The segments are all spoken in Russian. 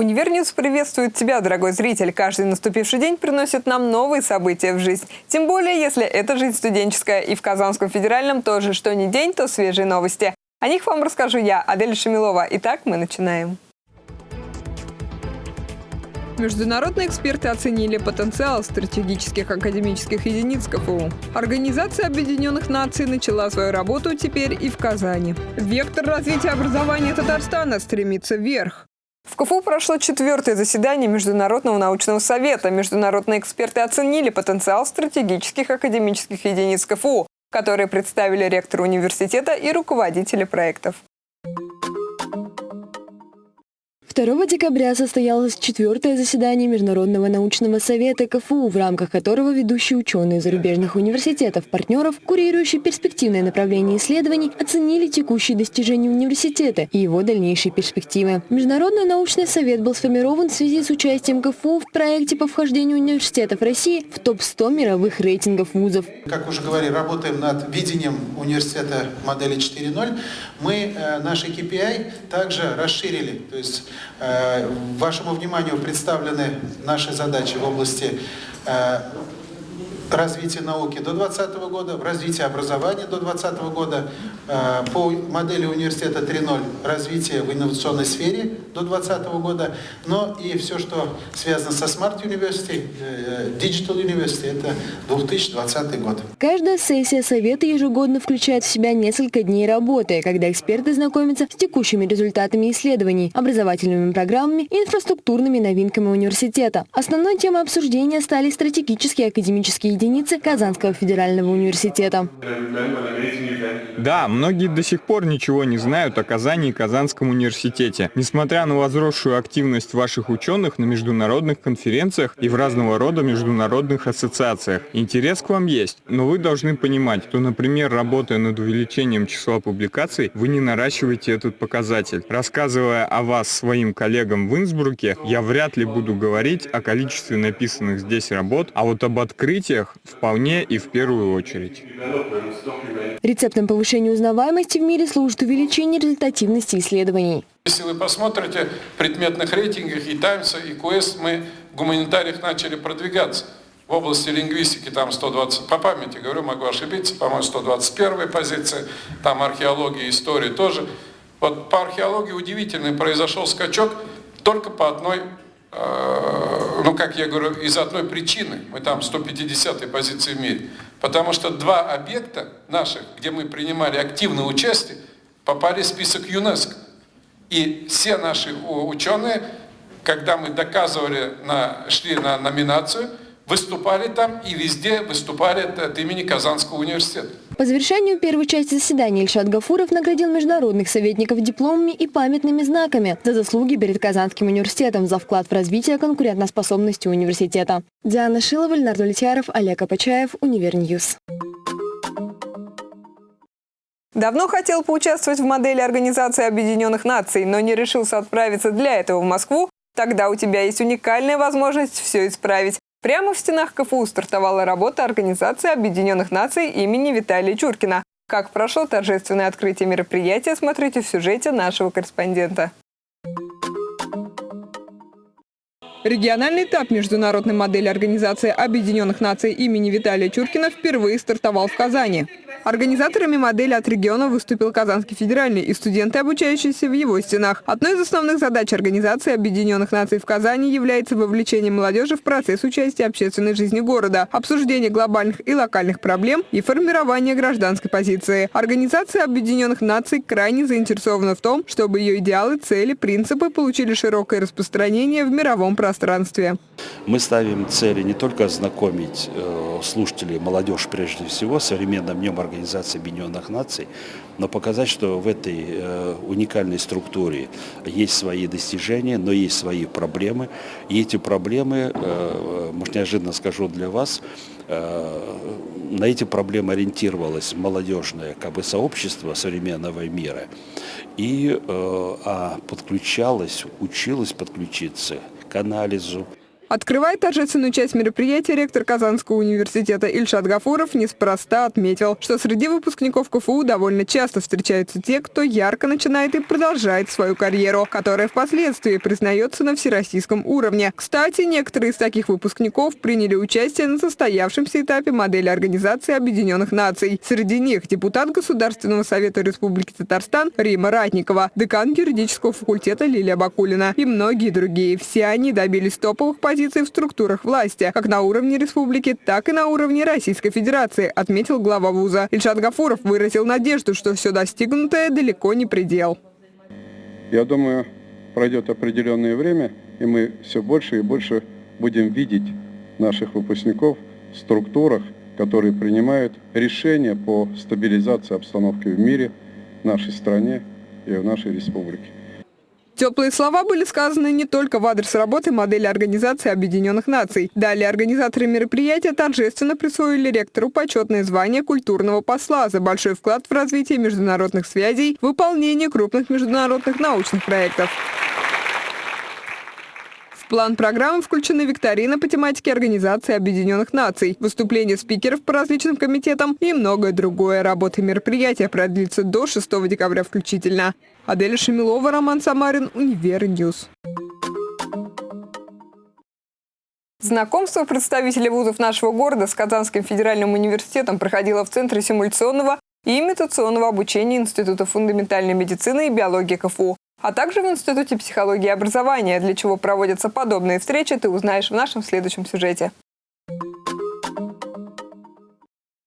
Univer News приветствует тебя, дорогой зритель. Каждый наступивший день приносит нам новые события в жизнь. Тем более, если это жизнь студенческая. И в Казанском федеральном тоже, что не день, то свежие новости. О них вам расскажу я, Адель Шамилова. Итак, мы начинаем. Международные эксперты оценили потенциал стратегических академических единиц КФУ. Организация Объединенных Наций начала свою работу теперь и в Казани. Вектор развития образования Татарстана стремится вверх. В КФУ прошло четвертое заседание Международного научного совета. Международные эксперты оценили потенциал стратегических академических единиц КФУ, которые представили ректор университета и руководители проектов. 2 декабря состоялось четвертое заседание Международного научного совета КФУ, в рамках которого ведущие ученые зарубежных университетов-партнеров, курирующие перспективное направление исследований, оценили текущие достижения университета и его дальнейшие перспективы. Международный научный совет был сформирован в связи с участием КФУ в проекте по вхождению университетов России в топ-100 мировых рейтингов вузов. Как уже говорили, работаем над видением университета модели 4.0. Мы э, наши KPI также расширили, то есть вашему вниманию представлены наши задачи в области э, развития науки до 2020 года, в развитии образования до 2020 года, э, по модели университета 3.0 развитие в инновационной сфере до 2020 года, но и все, что связано со Smart University, э, Digital University, это 2020 год. Каждая сессия Совета ежегодно включает в себя несколько дней работы, когда эксперты знакомятся с текущими результатами исследований, образовательными программами и инфраструктурными новинками университета. Основной темой обсуждения стали стратегические академические единицы Казанского федерального университета. Да, многие до сих пор ничего не знают о Казани и Казанском университете. Несмотря на возросшую активность ваших ученых на международных конференциях и в разного рода международных ассоциациях, интерес к вам есть. Но вы должны понимать, что, например, работая над увеличением числа публикаций, вы не наращиваете этот показатель. Рассказывая о вас своим коллегам в Инсбруке, я вряд ли буду говорить о количестве написанных здесь работ, а вот об открытиях вполне и в первую очередь. Рецептом повышения узнаваемости в мире служит увеличение результативности исследований. Если вы посмотрите в предметных рейтингах и Таймса, и Quest, мы в гуманитариях начали продвигаться. В области лингвистики там 120, по памяти говорю, могу ошибиться, по-моему, 121 позиция, там археология, история тоже. Вот по археологии удивительный произошел скачок только по одной Э, ну, как я говорю, из одной причины, мы там 150-й позиции в мире, потому что два объекта наших, где мы принимали активное участие, попали в список ЮНЕСКО. И все наши ученые, когда мы доказывали, на, шли на номинацию, выступали там и везде выступали от имени Казанского университета. По завершению первой части заседания Ильшат Гафуров наградил международных советников дипломами и памятными знаками за заслуги перед Казанским университетом за вклад в развитие конкурентоспособности университета. Диана Шилова, Ленар Давлетьяров, Олег Апачаев, Univer News. Давно хотел поучаствовать в модели Организации Объединенных Наций, но не решился отправиться для этого в Москву? Тогда у тебя есть уникальная возможность все исправить. Прямо в стенах КФУ стартовала работа Организации Объединенных Наций имени Виталия Чуркина. Как прошло торжественное открытие мероприятия, смотрите в сюжете нашего корреспондента. Региональный этап международной модели Организации Объединенных Наций имени Виталия Чуркина впервые стартовал в Казани. Организаторами модели от региона выступил Казанский федеральный и студенты, обучающиеся в его стенах. Одной из основных задач Организации Объединенных Наций в Казани является вовлечение молодежи в процесс участия общественной жизни города, обсуждение глобальных и локальных проблем и формирование гражданской позиции. Организация Объединенных Наций крайне заинтересована в том, чтобы ее идеалы, цели, принципы получили широкое распространение в мировом пространстве. Мы ставим цели не только ознакомить э, слушателей, молодежь прежде всего, современным днем организации, Организации Объединенных Наций, но показать, что в этой э, уникальной структуре есть свои достижения, но есть свои проблемы. И эти проблемы, э, может неожиданно скажу для вас, э, на эти проблемы ориентировалось молодежное как бы, сообщество современного мира и э, а подключалось, училось подключиться к анализу, Открывая торжественную часть мероприятия, ректор Казанского университета Ильшат Гафуров неспроста отметил, что среди выпускников КФУ довольно часто встречаются те, кто ярко начинает и продолжает свою карьеру, которая впоследствии признается на всероссийском уровне. Кстати, некоторые из таких выпускников приняли участие на состоявшемся этапе модели Организации Объединенных Наций. Среди них депутат Государственного совета Республики Татарстан Рима Ратникова, декан юридического факультета Лилия Бакулина и многие другие. Все они добились топовых позиций позиций в структурах власти, как на уровне республики, так и на уровне Российской Федерации, отметил глава вуза. Ильшат Гафуров выразил надежду, что все достигнутое далеко не предел. Я думаю, пройдет определенное время, и мы все больше и больше будем видеть наших выпускников в структурах, которые принимают решения по стабилизации обстановки в мире, в нашей стране и в нашей республике. Теплые слова были сказаны не только в адрес работы модели Организации Объединенных Наций. Далее организаторы мероприятия торжественно присвоили ректору почетное звание культурного посла за большой вклад в развитие международных связей, выполнение крупных международных научных проектов план программы включены викторина по тематике Организации Объединенных Наций, выступления спикеров по различным комитетам и многое другое. Работа мероприятия продлится до 6 декабря включительно. Адель Шамилова, Роман Самарин, Univer News. Знакомство представителей вузов нашего города с Казанским федеральным университетом проходило в Центре симуляционного и имитационного обучения Института фундаментальной медицины и биологии КФУ а также в Институте психологии и образования. Для чего проводятся подобные встречи, ты узнаешь в нашем следующем сюжете.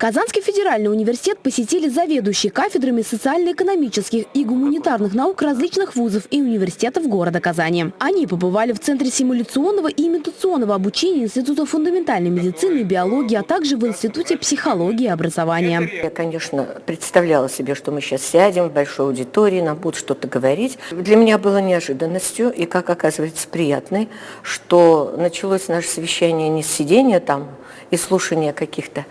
Казанский федеральный университет посетили заведующие кафедрами социально-экономических и гуманитарных наук различных вузов и университетов города Казани. Они побывали в Центре симуляционного и имитационного обучения Института фундаментальной медицины и биологии, а также в Институте психологии и образования. Я, конечно, представляла себе, что мы сейчас сядем в большой аудитории, нам будут что-то говорить. Для меня было неожиданностью и, как оказывается, приятной, что началось наше совещание не с сидения там и слушания каких-то,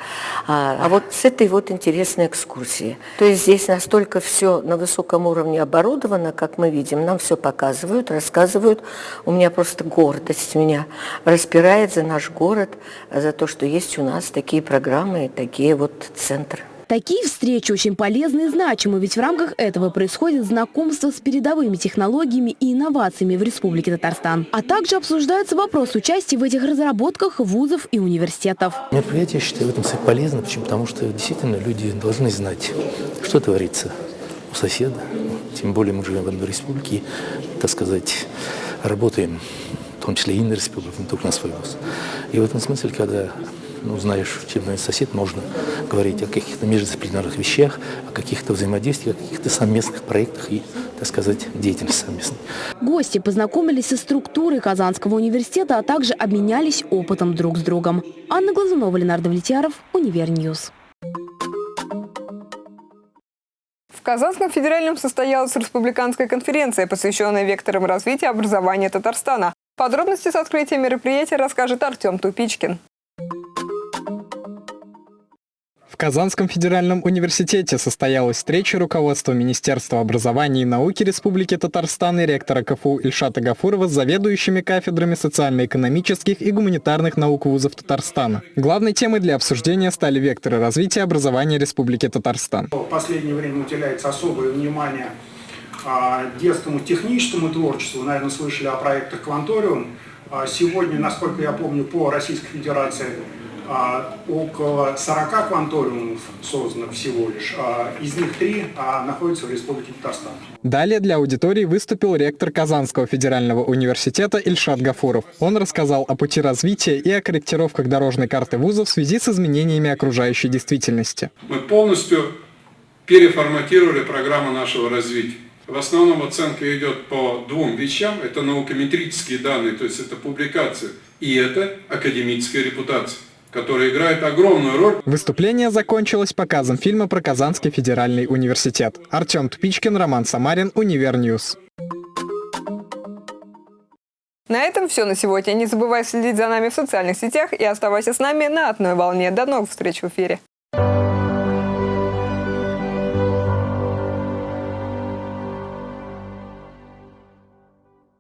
а, а вот с этой вот интересной экскурсии. То есть здесь настолько все на высоком уровне оборудовано, как мы видим, нам все показывают, рассказывают. У меня просто гордость меня распирает за наш город, за то, что есть у нас такие программы, такие вот центры. Такие встречи очень полезны и значимы, ведь в рамках этого происходит знакомство с передовыми технологиями и инновациями в Республике Татарстан. А также обсуждается вопрос участия в этих разработках вузов и университетов. Мероприятие, я считаю, в этом полезно, почему? потому что действительно люди должны знать, что творится у соседа. Тем более мы живем в одной республике, так сказать, работаем, в том числе и на республике, не только на свой вуз. И в этом смысле, когда ну, знаешь, чем сосед, можно говорить о каких-то междисциплинарных вещах, о каких-то взаимодействиях, о каких-то совместных проектах и, так сказать, деятельности совместной. Гости познакомились со структурой Казанского университета, а также обменялись опытом друг с другом. Анна Глазунова, Ленар Давлетьяров, Univer News. В Казанском федеральном состоялась республиканская конференция, посвященная векторам развития образования Татарстана. Подробности с открытия мероприятия расскажет Артем Тупичкин. Казанском федеральном университете состоялась встреча руководства Министерства образования и науки Республики Татарстан и ректора КФУ Ильшата Гафурова с заведующими кафедрами социально-экономических и гуманитарных наук вузов Татарстана. Главной темой для обсуждения стали векторы развития образования Республики Татарстан. В последнее время уделяется особое внимание а, детскому техническому творчеству. Наверное, слышали о проектах «Кванториум». А, сегодня, насколько я помню, по Российской Федерации около 40 кванториумов создано всего лишь. А, из них три а, находятся в Республике Татарстан. Далее для аудитории выступил ректор Казанского федерального университета Ильшат Гафуров. Он рассказал о пути развития и о корректировках дорожной карты вуза в связи с изменениями окружающей действительности. Мы полностью переформатировали программу нашего развития. В основном оценка идет по двум вещам. Это наукометрические данные, то есть это публикация, и это академическая репутация который играет огромную роль. Выступление закончилось показом фильма про Казанский федеральный университет. Артем Тупичкин, Роман Самарин, Univer News. На этом все на сегодня. Не забывай следить за нами в социальных сетях и оставайся с нами на одной волне. До новых встреч в эфире.